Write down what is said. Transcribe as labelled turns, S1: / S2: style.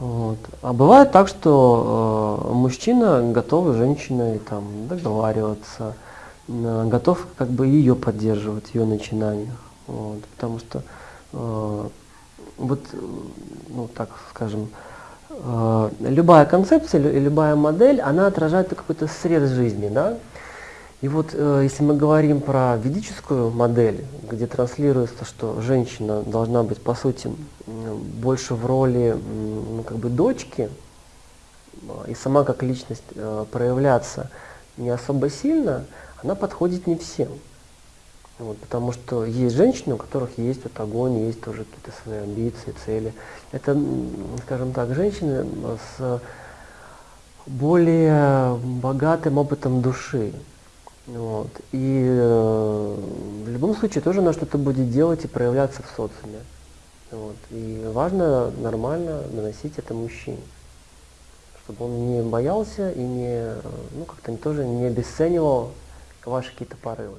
S1: Вот. А бывает так, что э, мужчина готов с женщиной там, договариваться, э, готов как бы ее поддерживать ее начинаниях. Вот. Потому что э, вот, ну так скажем, э, любая концепция, лю- любая модель, она отражает какой-то срез жизни, да? И вот э, если мы говорим про ведическую модель, где транслируется, что женщина должна быть, по сути, больше в роли как бы дочки, а, и сама как личность э, проявляться не особо сильно, она подходит не всем. Вот, потому что есть женщины, у которых есть вот огонь, есть тоже какие-то свои амбиции, цели. Это, скажем так, женщины с более богатым опытом души. Вот. И э, в любом случае тоже она что-то будет делать и проявляться в социуме. Вот. И важно нормально доносить это мужчине, чтобы он не боялся и не, ну как-то тоже не обесценивал ваши какие-то порывы.